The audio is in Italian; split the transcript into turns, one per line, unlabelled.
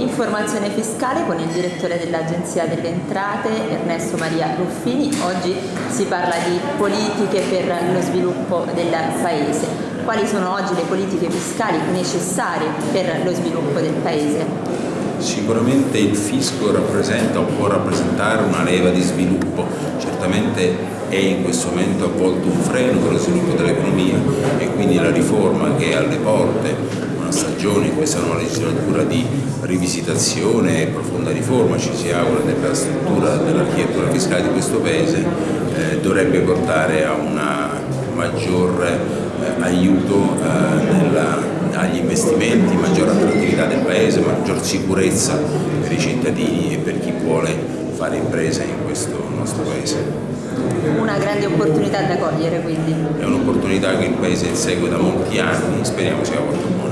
Informazione fiscale con il direttore dell'Agenzia delle Entrate Ernesto Maria Ruffini. Oggi si parla di politiche per lo sviluppo del Paese. Quali sono oggi le politiche fiscali necessarie per lo sviluppo del Paese?
Sicuramente il fisco rappresenta o può rappresentare una leva di sviluppo, certamente è in questo momento avvolto un freno per lo sviluppo dell'economia e quindi la riforma che è alle porte stagione in questa nuova legislatura di rivisitazione e profonda riforma, ci si augura, della struttura dell'architettura fiscale di questo Paese, eh, dovrebbe portare a un maggior eh, aiuto eh, nella, agli investimenti, maggiore attrattività del Paese, maggior sicurezza per i cittadini e per chi vuole fare impresa in questo nostro Paese.
Una grande opportunità da cogliere quindi.
È un'opportunità che il Paese insegue da molti anni, speriamo sia quanto buona.